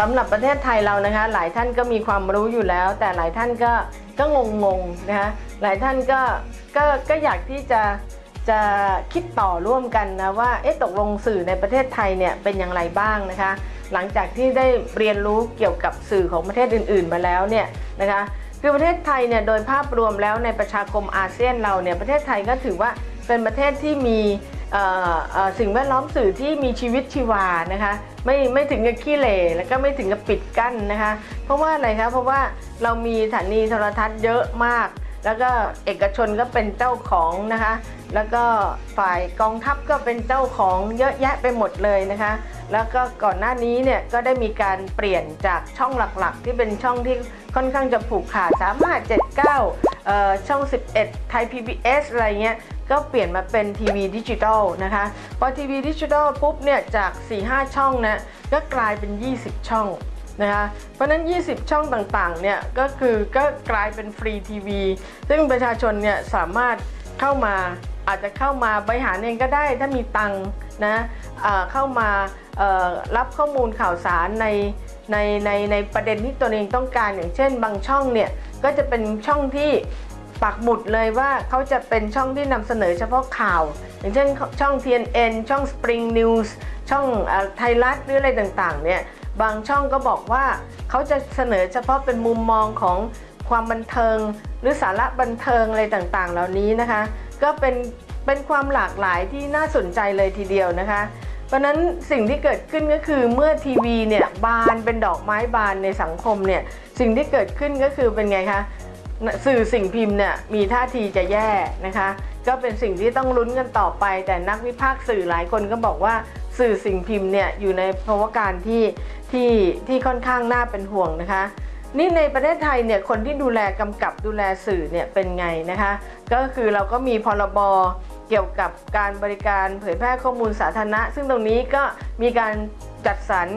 สำหรับประเทศไทยเรานะคะ หลายท่านก็มีความรู้อยู่แล้ว แต่หลายท่านก็ก็งงงๆนะคะหลายท่านก็ก็ก็อยากที่จะจะคิดต่อร่วมกันนะว่าเอ๊ะตกลงสื่อในประเทศไทยเนี่ยเป็นอย่างไรบ้างนะคะ หลังจากที่ได้เรียนรู้เกี่ยวกับสื่อของประเทศอื่น ๆ มาแล้วเนี่ยนะคะคือประเทศไทยเนี่ยโดยภาพรวมแล้วในประชาคมอาเซียนเราเนี่ยประเทศไทยก็ถือว่าเป็นประเทศที่มี สิ่งแวดล้อมสื่อที่มีชีวิตชีวานะคะไม่ไม่ถึงกับขี้เหร่แล้วก็ไม่ถึงกับปิดกั้นนะคะ เพราะว่าอะไรคะเพราะว่าเรามีสถานีโทรทัศน์เยอะมาก แล้วก็เอกชนก็เป็นเจ้าของนะคะ แล้วก็ฝ่ายกองทัพก็เป็นเจ้าของเยอะแยะไปหมดเลยนะคะ แล้วก็ก่อนหน้านี้เนี่ยก็ได้มีการเปลี่ยนจากช่องหลักๆ ที่เป็นช่องที่ค่อนข้างจะผูกขาด3 5 7 9เอ่อช่อง 11 ไทย PBS อะไรเงี้ย ก็เปลี่ยนมาเป็นทีวีดิจิทัลนะคะพอทีวีดิจิทัลปุ๊บเนี่ยจาก 4-5 ช่องนะก็กลายเป็น 20 ช่องนะคะเพราะนั้น 20 ช่องต่างๆ เนี่ยก็คือก็กลายเป็นฟรีทีวี ซึ่งประชาชนเนี่ยสามารถเข้ามาอาจจะเข้ามาบริหารเองก็ได้ถ้ามีตังค์นะเอ่อเข้ามารับข้อมูลข่าวสารในในในในประเด็นที่ตัวเองต้องการอย่างเช่น บางช่องเนี่ยก็จะเป็นช่องที่ ปักหมุดเลยว่าเขาจะเป็นช่องที่นำเสนอเฉพาะข่าว อย่างเช่นช่อง TNN ช่อง Spring News ช่องไทยรัฐหรืออะไรต่างๆเนี่ยบางช่องก็บอกว่าเขาจะเสนอเฉพาะเป็นมุมมองของความบันเทิง หรือสาระบันเทิงอะไรต่างๆ เหล่านี้นะคะ ก็เป็นเป็นความหลากหลายที่น่าสนใจเลยทีเดียวนะคะ เพราะฉะนั้นสิ่งที่เกิดขึ้นก็คือเมื่อทีวีเนี่ยบานเป็นดอกไม้บานในสังคมเนี่ยสิ่งที่เกิดขึ้นก็คือเป็นไงคะ สื่อสิ่งพิมพ์เนี่ยมีท่าทีจะแย่นะคะ ก็เป็นสิ่งที่ต้องลุ้นกันต่อไป แต่นักวิพากษ์สื่อหลายคนก็บอกว่าสื่อสิ่งพิมพ์เนี่ยอยู่ในภาวะการที่ที่ที่ค่อนข้างน่าเป็นห่วงนะคะ นี่ในประเทศไทยเนี่ยคนที่ดูแลกำกับดูแลสื่อเนี่ยเป็นไงนะคะ ก็คือเราก็มีพรบเกี่ยวกับการบริการเผยแพร่ข้อมูลสาธารณะ ซึ่งตรงนี้ก็มีการจัดสรร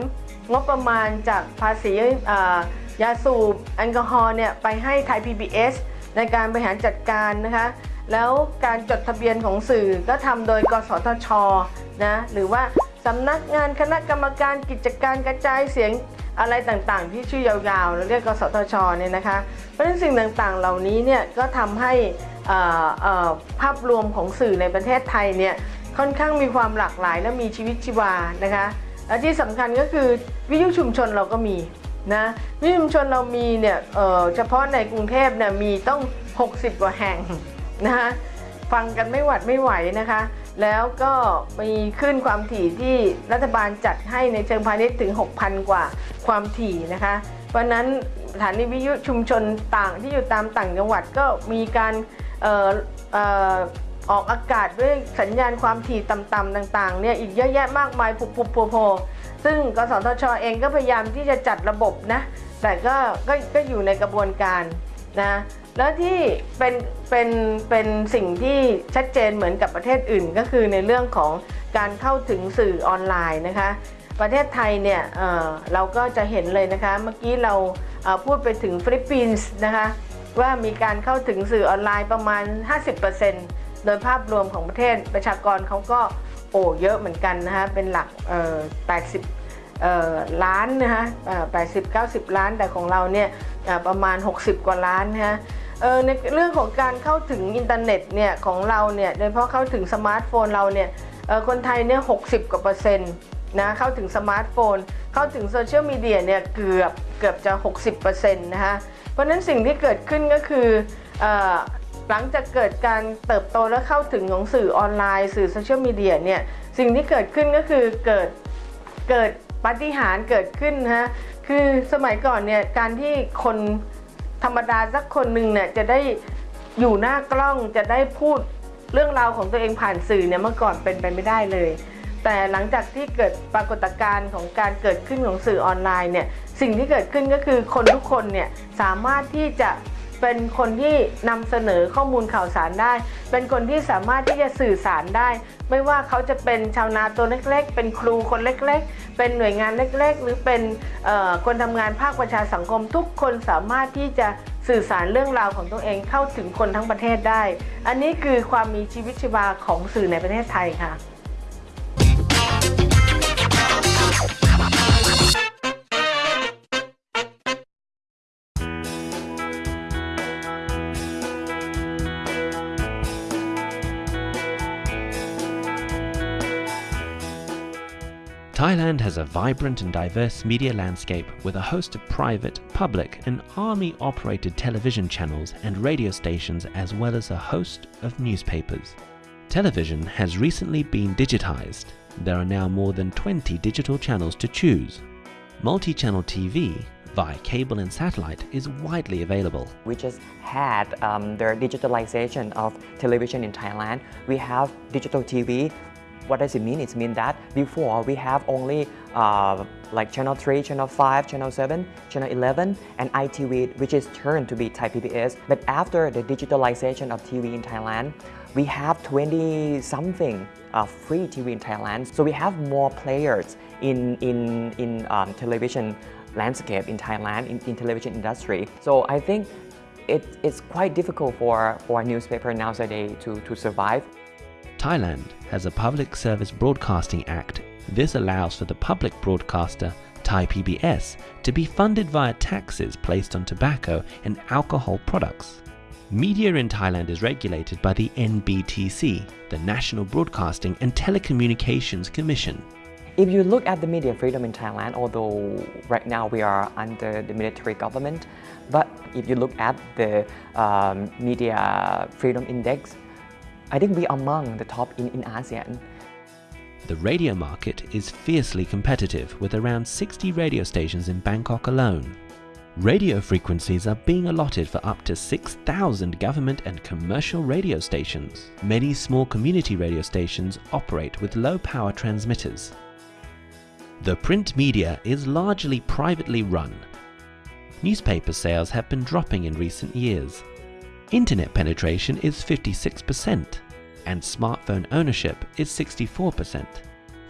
งบประมาณจากภาษีอ่า ยาสูบแอลกอฮอล์เนี่ยไปให้ไทย PBS ในการบริหารจัดการนะคะ แล้วการจดทะเบียนของสื่อก็ทำโดย กสทชนะหรือว่าสำนักงานคณะกรรมการกิจการกระจายเสียงอะไรต่างๆ ที่ชื่อยาวๆเราเรียกกสทชเนี่ยนะคะ เพราะฉะนั้นสิ่งต่างๆเหล่านี้เนี่ยก็ทำให้ภาพรวมของสื่อในประเทศไทยเนี่ยค่อนข้างมีความหลากหลายและมีชีวิตชีวานะคะและที่สำคัญก็คือวิทยุชุมชนเราก็มี นะวิชุมชนเรามีเนี่ยเเฉพาะในกรุงเทพเนี่ยมีต้อง 60 กว่าแห่งนะคะฟังกันไม่หวัดไม่ไหวนะคะ แล้วก็มีขึ้นความถี่ที่รัฐบาลจัดให้ในเชิงพาณิชย์ถึง 6,000 กว่าความถี่นะคะ เพราะนั้นสถานีวิทยุชุมชนต่างที่อยู่ตามต่างจังหวัดก็มีการออออกอากาศด้วยสัญญาณความถี่ต่ำๆต่างๆเนี่ยอีกเยอะแยะมากมายปุบปุบโผโผ ซึ่งกสทชอเองก็พยายามที่จะจัดระบบนะ แต่ก็ก็ก็อยู่ในกระบวนการนะแล้วที่เป็นเป็นเป็นสิ่งที่ชัดเจนเหมือนกับประเทศอื่น ก็คือในเรื่องของการเข้าถึงสื่อออนไลน์นะคะ ประเทศไทยเนี่ยเเราก็จะเห็นเลยนะคะ เมื่อกี้เราเอ่อพูดไปถึงฟิลิปปินส์นะคะว่ามีการเข้าถึงสื่อออนไลน์ประมาณ 50%โดยภาพรวมของประเทศประชากรเขาก็ โอ้เยอะเหมือนกันนะคะเป็นหลักเอ่อ80เอ่อล้านนะคะเอ่อ80 90ล้าน แต่ของเราเนี่ยประมาณ 60 กว่าล้านนะคะเออในเรื่องของการเข้าถึงอินเทอร์เน็ตเนี่ยของเราเนี่ยโดยเฉพาะเข้าถึงสมาร์ทโฟนเราเนี่ยเออคนไทยเนี่ย60กว่าเปอร์เซ็นต์นะเข้าถึงสมาร์ทโฟน เข้าถึงโซเชียลมีเดียเนี่ยเกือบเกือบจะ 60%นะคะเพราะนั้นสิ่งที่เกิดขึ้นก็คืออ หลังจากเกิดการเติบโตและเข้าถึงของสื่อออนไลน์ สื่อโซเชียลมีเดียเนี่ยสิ่งที่เกิดขึ้นก็คือเกิดเกิดปฏิหารเกิดขึ้นฮะคือสมัยก่อนเนี่ยการที่คนธรรมดาสักคนหนึ่งเนี่ยจะได้อยู่หน้ากล้องจะได้พูดเรื่องราวของตัวเองผ่านสื่อเนี่ยเมื่อก่อนเป็นไปไม่ได้เลย แต่หลังจากที่เกิดปรากฏการณ์ของการเกิดขึ้นของสื่อออนไลน์เนี่ยสิ่งที่เกิดขึ้นก็คือคนทุกคนเนี่ยสามารถที่จะ เป็นคนที่นำเสนอข้อมูลข่าวสารได้ เป็นคนที่สามารถที่จะสื่อสารได้ ไม่ว่าเขาจะเป็นชาวนาตัวเล็ก ๆ เป็นครูคนเล็ก ๆ เป็นหน่วยงานเล็ก ๆ หรือเป็นคนทำงานภาคประชาสังคม ทุกคนสามารถที่จะสื่อสารเรื่องราวของตัวเองเข้าถึงคนทั้งประเทศได้ อันนี้คือความมีชีวิตชีวาของสื่อในประเทศไทยค่ะ Thailand has a vibrant and diverse media landscape with a host of private, public, and army operated television channels and radio stations, as well as a host of newspapers. Television has recently been digitized. There are now more than 20 digital channels to choose. Multi channel TV via cable and satellite is widely available. We just had um, the digitalization of television in Thailand. We have digital TV. What does it mean? It means that before we have only uh, like channel 3, channel 5, channel 7, channel 11 and ITV which is turned to be Thai PBS. But after the digitalization of TV in Thailand, we have 20 something uh, free TV in Thailand. So we have more players in, in, in um, television landscape in Thailand, in, in television industry. So I think it, it's quite difficult for, for a newspaper nowadays to, to survive. Thailand has a Public Service Broadcasting Act. This allows for the public broadcaster, Thai PBS, to be funded via taxes placed on tobacco and alcohol products. Media in Thailand is regulated by the NBTC, the National Broadcasting and Telecommunications Commission. If you look at the media freedom in Thailand, although right now we are under the military government, but if you look at the um, media freedom index, I think we are among the top in, in ASEAN. The radio market is fiercely competitive with around 60 radio stations in Bangkok alone. Radio frequencies are being allotted for up to 6,000 government and commercial radio stations. Many small community radio stations operate with low power transmitters. The print media is largely privately run. Newspaper sales have been dropping in recent years. Internet penetration is 56% and smartphone ownership is 64%.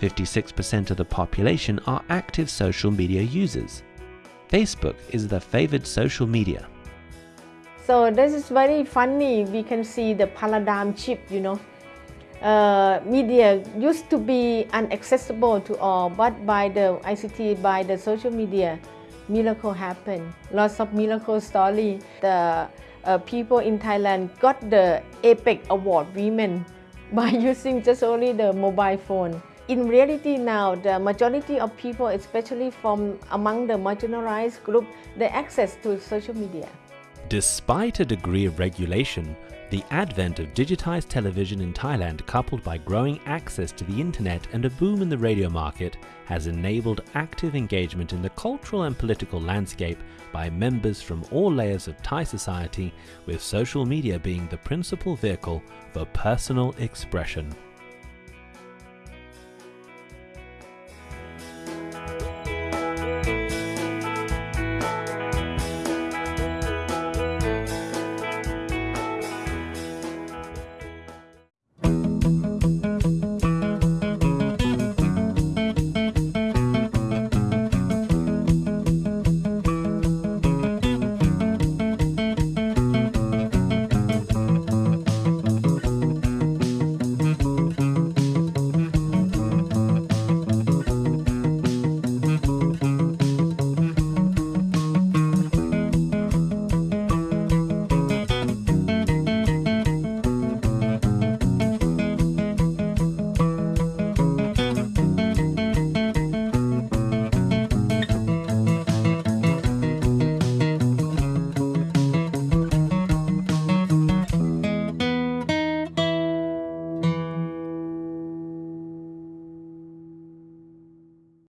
56% of the population are active social media users. Facebook is the favored social media. So this is very funny. We can see the paradigm shift, you know. Uh, media used to be inaccessible to all, but by the ICT, by the social media, miracle happened. Lots of miracle story. The uh, people in Thailand got the APEC Award Women by using just only the mobile phone. In reality now, the majority of people, especially from among the marginalized group, they access to social media. Despite a degree of regulation, the advent of digitized television in Thailand coupled by growing access to the internet and a boom in the radio market has enabled active engagement in the cultural and political landscape by members from all layers of Thai society with social media being the principal vehicle for personal expression.